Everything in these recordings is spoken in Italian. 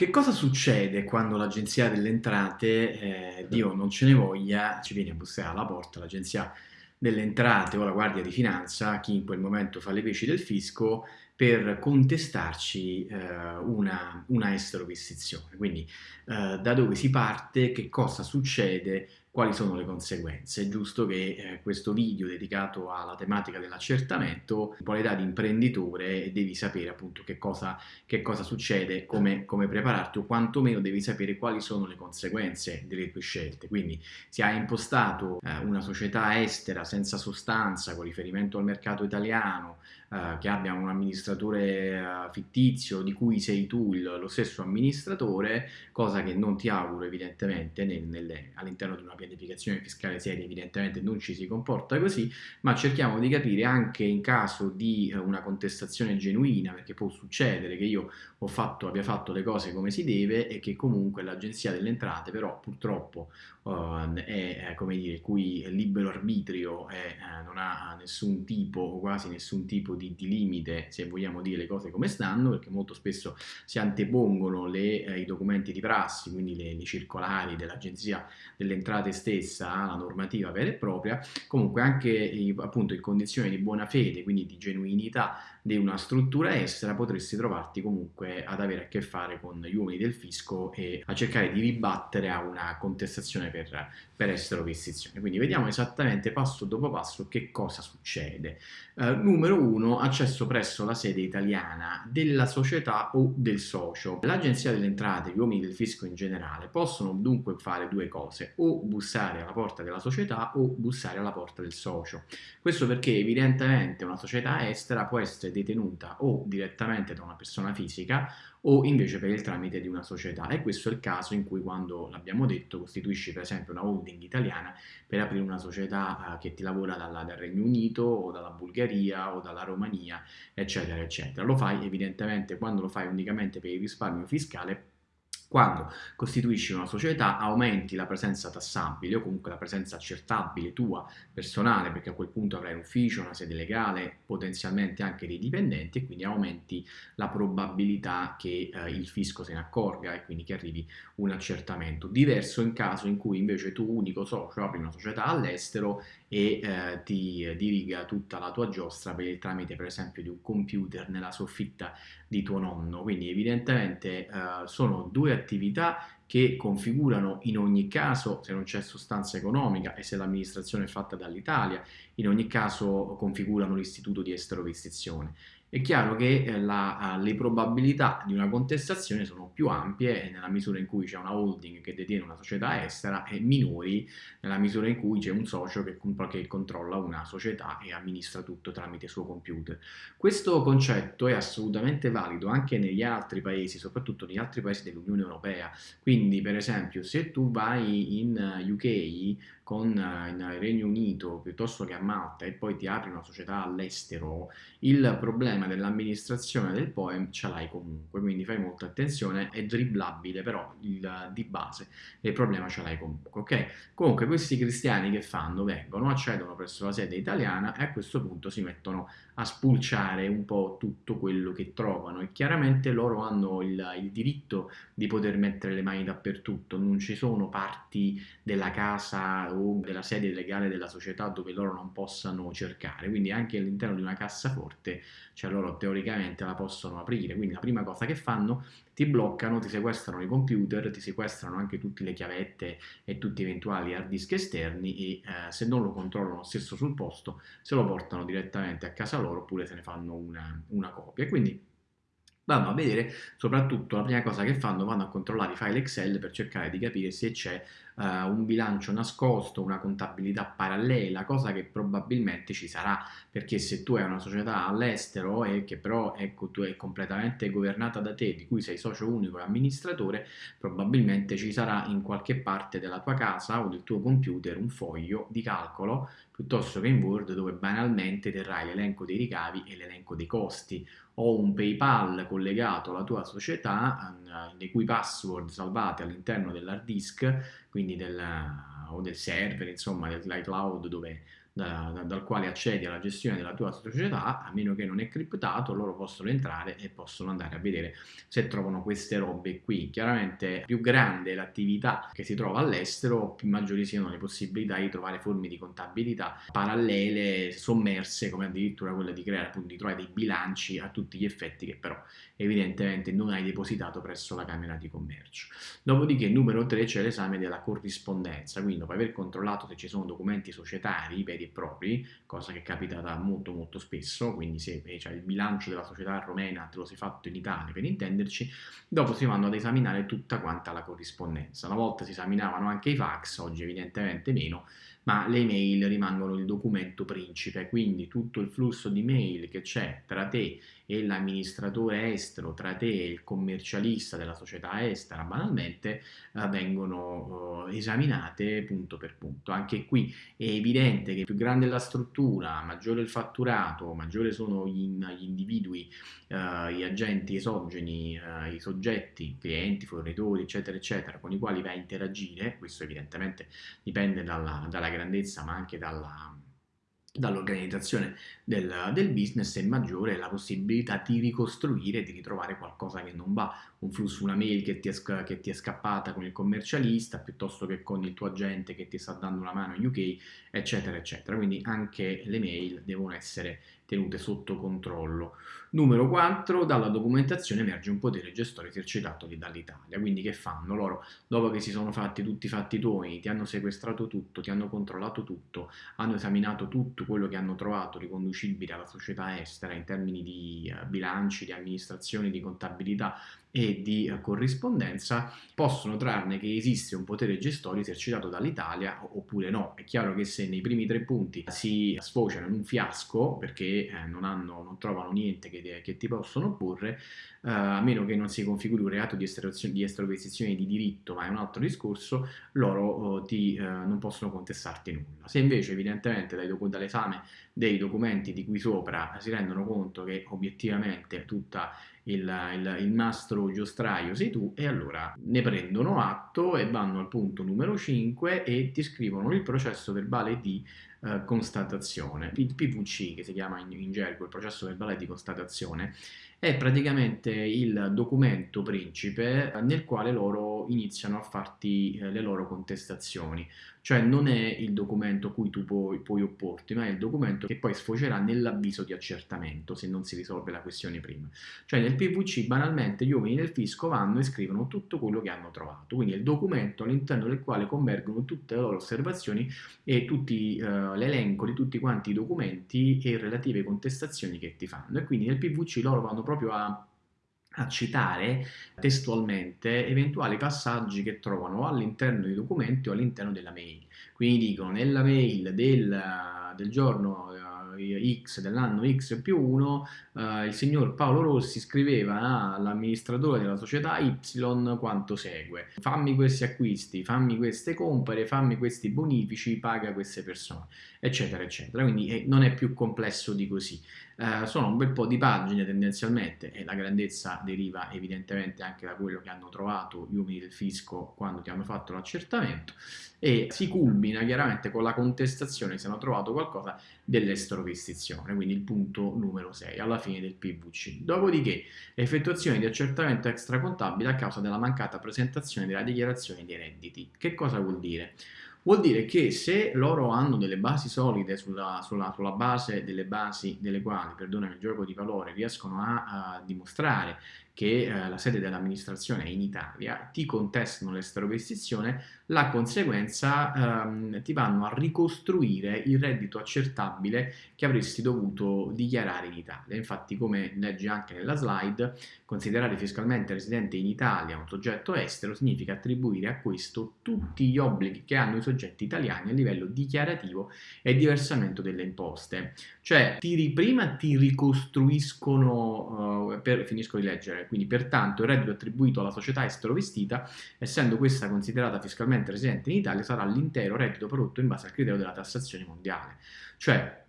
Che cosa succede quando l'Agenzia delle Entrate, eh, Dio non ce ne voglia, ci viene a bussare alla porta l'Agenzia delle Entrate o la Guardia di Finanza, chi in quel momento fa le peci del fisco, per contestarci eh, una, una esterovistizione. Quindi eh, da dove si parte, che cosa succede, quali sono le conseguenze. È giusto che eh, questo video dedicato alla tematica dell'accertamento, in qualità di imprenditore, devi sapere appunto che cosa, che cosa succede, come, come, prepararti o quantomeno devi sapere quali sono le conseguenze delle tue scelte. Quindi se hai impostato eh, una società estera senza sostanza con riferimento al mercato italiano, eh, che abbia un amministratore eh, fittizio di cui sei tu il, lo stesso amministratore, cosa che non ti auguro evidentemente all'interno di una pianificazione fiscale seria evidentemente non ci si comporta così, ma cerchiamo di capire anche in caso di eh, una contestazione genuina, perché può succedere che io fatto, abbia fatto le cose come si deve e che comunque l'agenzia delle entrate però purtroppo uh, è, come dire, il cui libero arbitrio è, uh, non ha nessun tipo quasi nessun tipo di, di, limite se vogliamo dire le cose come stanno, perché molto spesso si antepongono le, eh, i documenti di prassi, quindi le, le circolari dell'agenzia delle entrate stessa la normativa vera e propria, comunque anche appunto in condizioni di buona fede, quindi di genuinità di una struttura estera, potresti trovarti comunque ad avere a che fare con gli uomini del fisco e a cercare di ribattere a una contestazione per, per estero vestizione. Quindi vediamo esattamente passo dopo passo che cosa succede. Uh, numero uno, accesso presso la sede italiana della società o del socio. L'Agenzia delle Entrate, gli uomini del fisco in generale, possono dunque fare due cose, o bussare alla porta della società o bussare alla porta del socio. Questo perché evidentemente una società estera può essere detenuta o direttamente da una persona fisica o invece per il tramite di una società e questo è il caso in cui quando l'abbiamo detto costituisci per esempio una holding italiana per aprire una società eh, che ti lavora dalla, dal Regno Unito o dalla Bulgaria o dalla Romania eccetera eccetera. Lo fai evidentemente quando lo fai unicamente per il risparmio fiscale quando costituisci una società aumenti la presenza tassabile o comunque la presenza accertabile tua personale perché a quel punto avrai un ufficio, una sede legale, potenzialmente anche dei dipendenti e quindi aumenti la probabilità che eh, il fisco se ne accorga e quindi che arrivi un accertamento. Diverso in caso in cui invece tu unico socio apri una società all'estero e eh, ti diriga tutta la tua giostra per il tramite per esempio di un computer nella soffitta di tuo nonno. Quindi evidentemente eh, sono due attività che configurano in ogni caso, se non c'è sostanza economica e se l'amministrazione è fatta dall'Italia, in ogni caso configurano l'istituto di esterovistizione è chiaro che eh, la, le probabilità di una contestazione sono più ampie nella misura in cui c'è una holding che detiene una società estera e minori nella misura in cui c'è un socio che, che, controlla una società e amministra tutto tramite suo computer. Questo concetto è assolutamente valido anche negli altri paesi, soprattutto negli altri paesi dell'Unione Europea. Quindi per esempio se tu vai in UK con eh, il Regno Unito piuttosto che a Malta e poi ti apri una società all'estero, il problema dell'amministrazione del poem ce l'hai comunque, quindi fai molta attenzione, è dribblabile però il, di base il problema ce l'hai comunque, ok? Comunque questi cristiani che fanno? Vengono, accedono presso la sede italiana e a questo punto si mettono a spulciare un po' tutto quello che trovano. E chiaramente loro hanno il, il diritto di poter mettere le mani dappertutto, non ci sono parti della casa o della sede legale della società dove loro non possano cercare, quindi anche all'interno di una cassaforte, cioè loro teoricamente la possono aprire, quindi la prima cosa che fanno ti bloccano, ti sequestrano i computer, ti sequestrano anche tutte le chiavette e tutti gli eventuali hard disk esterni e eh, se non lo controllano stesso sul posto se lo portano direttamente a casa loro oppure se ne fanno una, una copia. Quindi vanno a vedere soprattutto la prima cosa che fanno vanno a controllare i file Excel per cercare di capire se c'è uh, un bilancio nascosto, una contabilità parallela, cosa che probabilmente ci sarà. Perché se tu hai una società all'estero e che però ecco, tu è completamente governata da te, di cui sei socio unico e amministratore, probabilmente ci sarà in qualche parte della tua casa o del tuo computer un foglio di calcolo piuttosto che in Word dove banalmente terrai l'elenco dei ricavi e l'elenco dei costi. O un PayPal collegato alla tua società eh, le cui password salvate all'interno dell'hard disk quindi del, o del server insomma dell'iCloud dove, da, da, dal quale accedi alla gestione della tua società, a meno che non è criptato, loro possono entrare e possono andare a vedere se trovano queste robe qui. Chiaramente più grande l'attività che si trova all'estero, più maggiori siano le possibilità di trovare forme di contabilità parallele, sommerse, come addirittura quella di creare appunto di trovare dei bilanci a tutti gli effetti che però evidentemente non hai depositato presso la Camera di Commercio. Dopodiché numero 3 c'è l'esame della corrispondenza, quindi dopo aver controllato se ci sono documenti societari veri e propri, cosa che capita da molto molto spesso, quindi se cioè, il bilancio della società romena te lo sei fatto in Italia per intenderci, dopo si vanno ad esaminare tutta quanta la corrispondenza. Una volta si esaminavano anche i fax, oggi evidentemente meno, ma le email rimangono il documento principe, quindi tutto il flusso di mail che c'è tra te e l'amministratore estero, tra te e il commercialista della società estera, banalmente, eh, vengono eh, esaminate punto per punto. Anche qui è evidente che più grande è la struttura, maggiore il fatturato, maggiore sono gli, individui, eh, gli agenti esogeni, i soggetti, clienti, fornitori, eccetera, eccetera, con i quali vai a interagire, questo evidentemente dipende dalla, dalla grandezza ma anche dalla dall'organizzazione del, del, business è maggiore la possibilità di ricostruire, di ritrovare qualcosa che non va, un flusso, una mail che ti, è, che ti è scappata con il commercialista piuttosto che con il tuo agente che ti sta dando una mano in UK, eccetera, eccetera. Quindi anche le mail devono essere tenute sotto controllo. Numero 4, dalla documentazione emerge un potere gestore esercitato dall'Italia, quindi che fanno? Loro, dopo che si sono fatti tutti i fatti tuoi, ti hanno sequestrato tutto, ti hanno controllato tutto, hanno esaminato tutto quello che hanno trovato riconducibile alla società estera in termini di uh, bilanci, di amministrazione, di contabilità, e di eh, corrispondenza possono trarne che esiste un potere gestorio esercitato dall'Italia oppure no. È chiaro che se nei primi tre punti si sfociano in un fiasco perché eh, non, hanno, non, trovano niente che, che ti possono opporre, eh, a meno che non si configuri un reato di, di estroposizione di diritto, ma è un altro discorso, loro eh, ti, eh, non possono contestarti nulla. Se invece evidentemente dall'esame dei documenti di qui sopra si rendono conto che obiettivamente tutta il, il, il nastro giostraio sei tu e allora ne prendono atto e vanno al punto numero 5 e ti scrivono il processo verbale di eh, constatazione. Il PVC, che si chiama in, in gergo il processo verbale di constatazione, è praticamente il documento principe nel quale loro iniziano a farti eh, le loro contestazioni. Cioè non è il documento cui tu puoi, puoi opporti, ma è il documento che poi sfocerà nell'avviso di accertamento se non si risolve la questione prima. Cioè nel PVC banalmente gli uomini del fisco vanno e scrivono tutto quello che hanno trovato, quindi è il documento all'interno del quale convergono tutte le loro osservazioni e tutti, eh, l'elenco di tutti quanti i documenti e relative contestazioni che ti fanno. E quindi nel PVC loro vanno proprio a a citare testualmente eventuali passaggi che trovano all'interno dei documenti o all'interno della mail. Quindi dicono nella mail del, del giorno X dell'anno X più 1, eh, il signor Paolo Rossi scriveva all'amministratore della società Y quanto segue. Fammi questi acquisti, fammi queste compere, fammi questi bonifici, paga queste persone, eccetera, eccetera. Quindi eh, non è più complesso di così. Eh, sono un bel po' di pagine tendenzialmente e la grandezza deriva evidentemente anche da quello che hanno trovato gli uomini del fisco quando ti hanno fatto l'accertamento e si culmina chiaramente con la contestazione se hanno trovato qualcosa dell'estropistizione, quindi il punto numero 6 alla fine del PVC. Dopodiché effettuazione di accertamento extracontabile a causa della mancata presentazione della dichiarazione dei redditi. Che cosa vuol dire? Vuol dire che se loro hanno delle basi solide sulla, sulla, sulla base delle basi delle quali, perdonami, il gioco di valore riescono a, a dimostrare che eh, la sede dell'amministrazione è in Italia, ti contestano l'esteroprestazione, la conseguenza ehm, ti vanno a ricostruire il reddito accertabile che avresti dovuto dichiarare in Italia. Infatti, come leggi anche nella slide, considerare fiscalmente residente in Italia un soggetto estero significa attribuire a questo tutti gli obblighi che hanno i soggetti italiani a livello dichiarativo e di versamento delle imposte. Cioè, ti, prima ti ricostruiscono, uh, per, finisco di leggere, quindi pertanto il reddito attribuito alla società estero vestita, essendo questa considerata fiscalmente residente in Italia, sarà l'intero reddito prodotto in base al criterio della tassazione mondiale. Cioè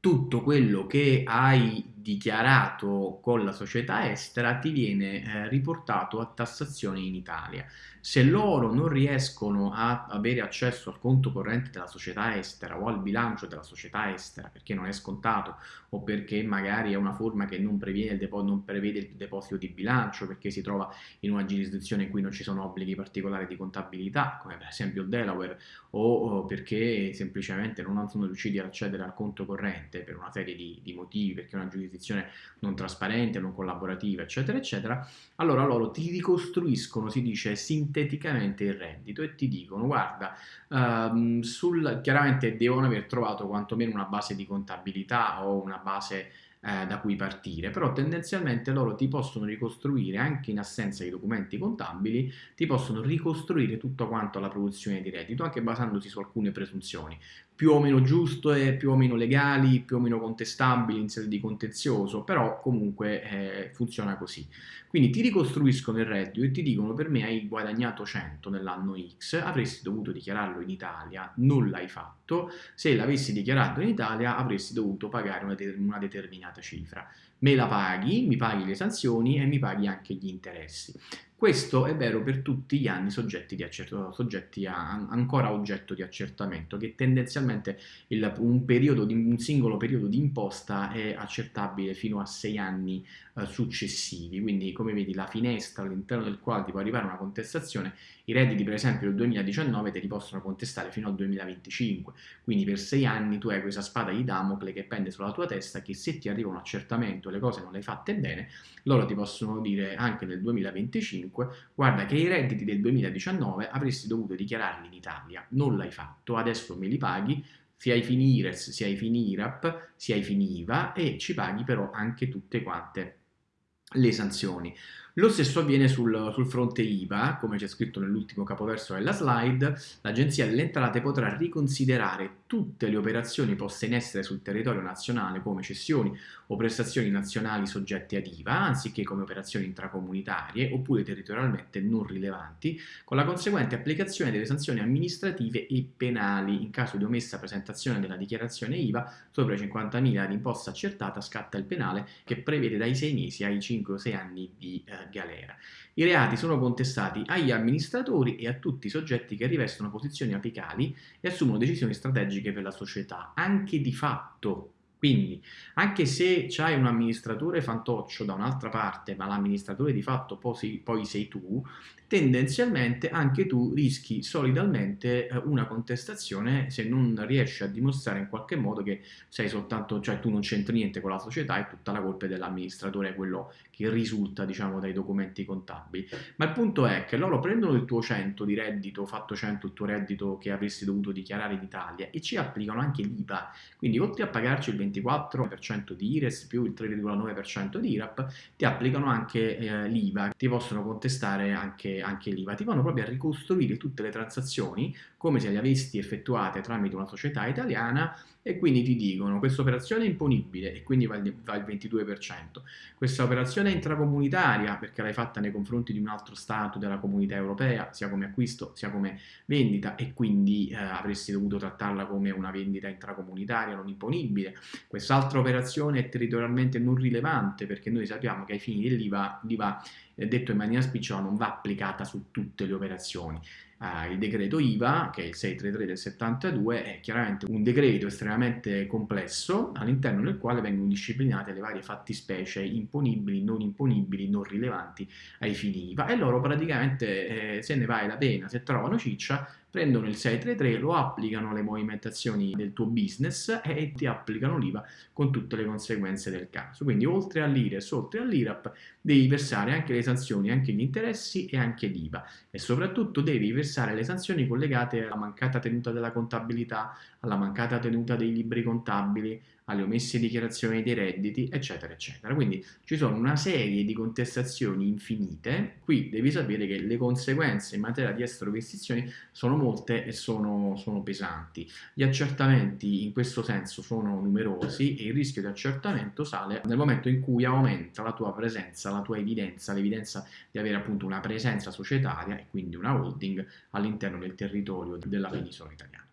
tutto quello che hai dichiarato con la società estera ti viene eh, riportato a tassazione in Italia. Se loro non riescono a avere accesso al conto corrente della società estera o al bilancio della società estera perché non è scontato o perché magari è una forma che non prevede il, non prevede il deposito di bilancio perché si trova in una giurisdizione in cui non ci sono obblighi particolari di contabilità come per esempio il Delaware o perché semplicemente non sono riusciti ad accedere al conto corrente per una serie di, di motivi perché una giurisdizione non trasparente, non collaborativa eccetera eccetera allora loro ti ricostruiscono si dice sinteticamente il reddito e ti dicono guarda, um, sul, chiaramente devono aver trovato quantomeno una base di contabilità o una base eh, da cui partire, però tendenzialmente loro ti possono ricostruire, anche in assenza di documenti contabili, ti possono ricostruire tutto quanto la produzione di reddito, anche basandosi su alcune presunzioni più o meno giuste, più o meno legali, più o meno contestabili in sede di contenzioso, però comunque eh, funziona così. Quindi ti ricostruiscono il reddito e ti dicono per me hai guadagnato 100 nell'anno X, avresti dovuto dichiararlo in Italia, non l'hai fatto, se l'avessi dichiarato in Italia avresti dovuto pagare una, una determinata cifra. Me la paghi, mi paghi le sanzioni e mi paghi anche gli interessi. Questo è vero per tutti gli anni soggetti, soggetti a, ancora oggetto di accertamento, che tendenzialmente il, un, periodo di, un singolo periodo di imposta è accertabile fino a sei anni eh, successivi. Quindi, come vedi, la finestra all'interno del quale ti può arrivare una contestazione, i redditi per esempio del 2019 te li possono contestare fino al 2025. Quindi per sei anni tu hai questa spada di Damocle che pende sulla tua testa che se ti arriva un accertamento e le cose non le hai fatte bene, loro ti possono dire anche nel 2025 2005, guarda che i redditi del 2019 avresti dovuto dichiararli in Italia, non l'hai fatto, adesso me li paghi, sia ai fini IRES, sia ai fini IRAP, sia ai fini IVA e ci paghi però anche tutte quante le sanzioni. Lo stesso avviene sul, sul fronte IVA, come c'è scritto nell'ultimo capoverso della slide, l'Agenzia delle Entrate potrà riconsiderare tutte le operazioni poste in essere sul territorio nazionale come cessioni o prestazioni nazionali soggette ad IVA, anziché come operazioni intracomunitarie oppure territorialmente non rilevanti, con la conseguente applicazione delle sanzioni amministrative e penali. In caso di omessa presentazione della dichiarazione IVA, sopra i 50.000 di imposta accertata scatta il penale che prevede dai 6 mesi ai 5 o 6 anni di eh, galera. I reati sono contestati agli amministratori e a tutti i soggetti che rivestono posizioni apicali e assumono decisioni strategiche per la società, anche di fatto. Quindi, anche se c'hai un amministratore fantoccio da un'altra parte, ma l'amministratore di fatto poi, poi sei tu, tendenzialmente anche tu rischi solidalmente eh, una contestazione se non riesci a dimostrare in qualche modo che sei soltanto, cioè tu non c'entri niente con la società e tutta la colpa è dell'amministratore, quello che risulta diciamo dai documenti contabili. Ma il punto è che loro prendono il tuo 100 di reddito, fatto 100 il tuo reddito che avresti dovuto dichiarare in Italia e ci applicano anche l'IVA, quindi oltre a pagarci il 24% di IRES più il 3,9% di IRAP, ti applicano anche eh, l'IVA, ti possono contestare anche anche l'IVA, ti vanno proprio a ricostruire tutte le transazioni come se le avessi effettuate tramite una società italiana e quindi ti dicono questa operazione è imponibile e quindi va il, va il 22%, questa operazione è intracomunitaria perché l'hai fatta nei confronti di un altro Stato della comunità europea, sia come acquisto sia come vendita e quindi eh, avresti dovuto trattarla come una vendita intracomunitaria non imponibile, quest'altra operazione è territorialmente non rilevante perché noi sappiamo che ai fini dell'IVA l'IVA detto in maniera spicciola non va applicata su tutte le operazioni Uh, il decreto IVA, che è il 633 del 72, è chiaramente un decreto estremamente complesso all'interno del quale vengono disciplinate le varie fattispecie imponibili, non imponibili, non rilevanti ai fini IVA. E loro praticamente eh, se ne vale la pena, se trovano ciccia, prendono il 633, lo applicano alle movimentazioni del tuo business e ti applicano l'IVA con tutte le conseguenze del caso. Quindi oltre all'IRES, oltre all'IRAP, devi versare anche le sanzioni, anche gli interessi e anche l'IVA e soprattutto devi versare le sanzioni collegate alla mancata tenuta della contabilità, alla mancata tenuta dei libri contabili, alle omesse dichiarazioni dei redditi, eccetera, eccetera. Quindi ci sono una serie di contestazioni infinite. Qui devi sapere che le conseguenze in materia di estero investizioni sono molte e sono, sono pesanti. Gli accertamenti in questo senso sono numerosi e il rischio di accertamento sale nel momento in cui aumenta la tua presenza, la tua evidenza, l'evidenza di avere appunto una presenza societaria e quindi una holding all'interno del territorio della penisola italiana.